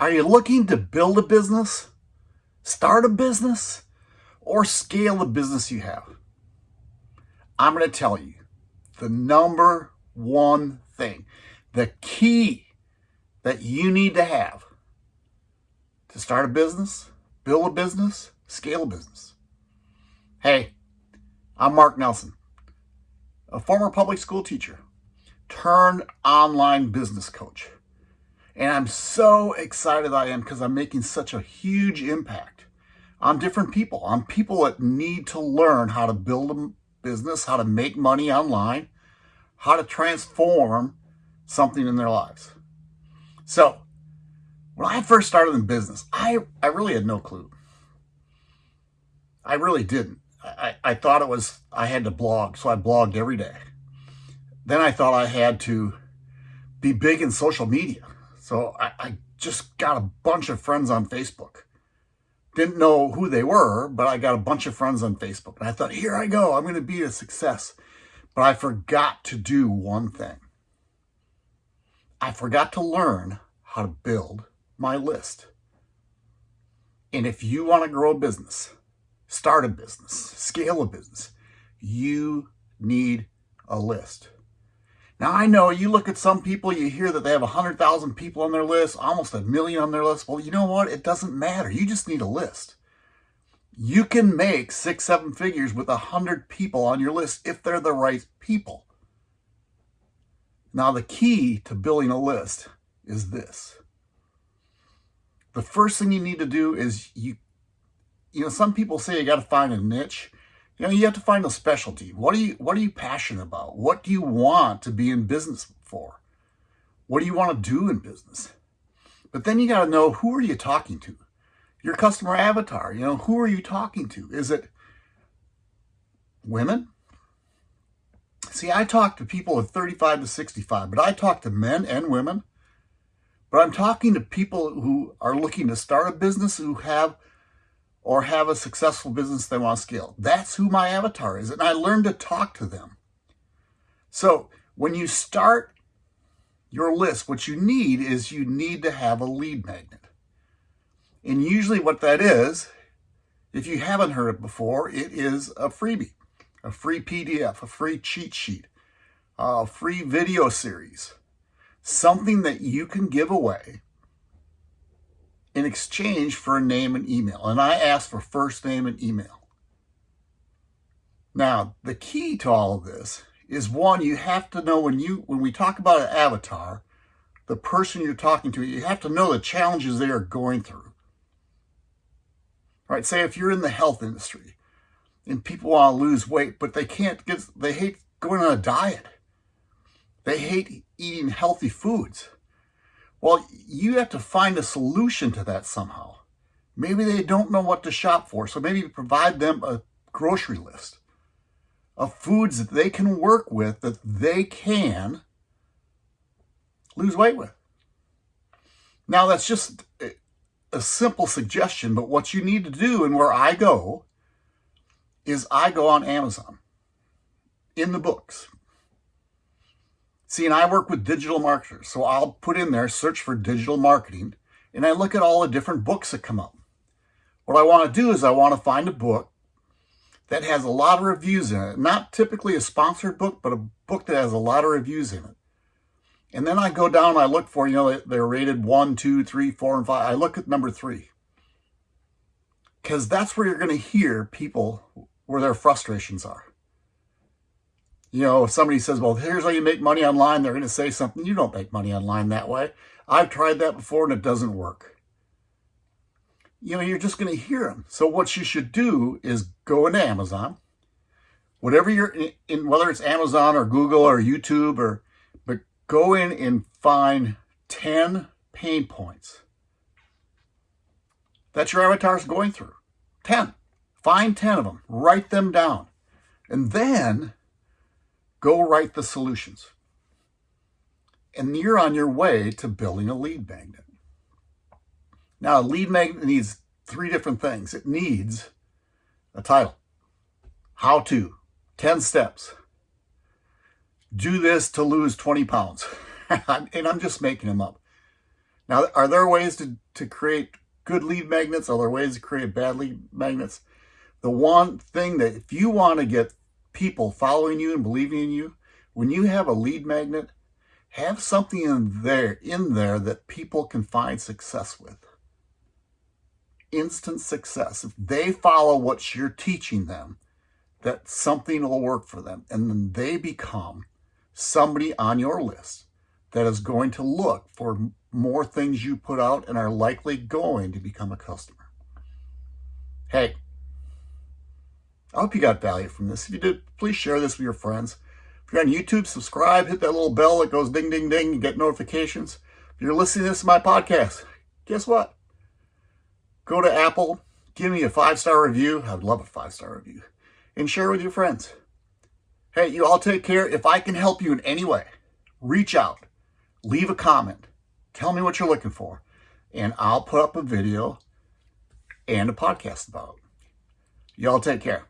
Are you looking to build a business, start a business, or scale the business you have? I'm going to tell you the number one thing, the key that you need to have to start a business, build a business, scale a business. Hey, I'm Mark Nelson, a former public school teacher turned online business coach. And I'm so excited I am because I'm making such a huge impact on different people, on people that need to learn how to build a business, how to make money online, how to transform something in their lives. So when I first started in business, I, I really had no clue. I really didn't. I, I thought it was, I had to blog, so I blogged every day. Then I thought I had to be big in social media. So I, I just got a bunch of friends on Facebook. Didn't know who they were, but I got a bunch of friends on Facebook. And I thought, here I go, I'm going to be a success. But I forgot to do one thing. I forgot to learn how to build my list. And if you want to grow a business, start a business, scale a business, you need a list. Now, I know you look at some people, you hear that they have 100,000 people on their list, almost a million on their list. Well, you know what? It doesn't matter. You just need a list. You can make six, seven figures with 100 people on your list if they're the right people. Now, the key to building a list is this. The first thing you need to do is you, you know, some people say you got to find a niche. You know, you have to find a specialty. What are you what are you passionate about? What do you want to be in business for? What do you want to do in business? But then you got to know who are you talking to? Your customer avatar, you know, who are you talking to? Is it women? See, I talk to people of 35 to 65, but I talk to men and women. But I'm talking to people who are looking to start a business who have or have a successful business they want to scale. That's who my avatar is. And I learned to talk to them. So when you start your list, what you need is you need to have a lead magnet. And usually what that is, if you haven't heard it before, it is a freebie, a free PDF, a free cheat sheet, a free video series, something that you can give away in exchange for a name and email. And I ask for first name and email. Now, the key to all of this is one, you have to know when you when we talk about an avatar, the person you're talking to, you have to know the challenges they are going through. Right? Say if you're in the health industry and people want to lose weight, but they can't get they hate going on a diet. They hate eating healthy foods. Well, you have to find a solution to that somehow. Maybe they don't know what to shop for, so maybe provide them a grocery list of foods that they can work with that they can lose weight with. Now, that's just a simple suggestion, but what you need to do and where I go is I go on Amazon in the books, See, and I work with digital marketers, so I'll put in there, search for digital marketing, and I look at all the different books that come up. What I want to do is I want to find a book that has a lot of reviews in it. Not typically a sponsored book, but a book that has a lot of reviews in it. And then I go down I look for, you know, they're rated one, two, three, four, and five. I look at number three. Because that's where you're going to hear people where their frustrations are you know, if somebody says, well, here's how you make money online, they're going to say something. You don't make money online that way. I've tried that before and it doesn't work. You know, you're just going to hear them. So what you should do is go into Amazon, whatever you're in, in, whether it's Amazon or Google or YouTube or, but go in and find 10 pain points that your avatar is going through. 10. Find 10 of them. Write them down. And then Go write the solutions. And you're on your way to building a lead magnet. Now, a lead magnet needs three different things. It needs a title, how to, 10 steps, do this to lose 20 pounds. and I'm just making them up. Now, are there ways to, to create good lead magnets? Are there ways to create bad lead magnets? The one thing that if you want to get people following you and believing in you, when you have a lead magnet, have something in there in there that people can find success with. Instant success. If they follow what you're teaching them, that something will work for them. And then they become somebody on your list that is going to look for more things you put out and are likely going to become a customer. Hey, I hope you got value from this. If you did, please share this with your friends. If you're on YouTube, subscribe, hit that little bell that goes ding, ding, ding, and get notifications. If you're listening to this my podcast, guess what? Go to Apple, give me a five-star review. I'd love a five-star review. And share with your friends. Hey, you all take care. If I can help you in any way, reach out, leave a comment, tell me what you're looking for, and I'll put up a video and a podcast about it. Y'all take care.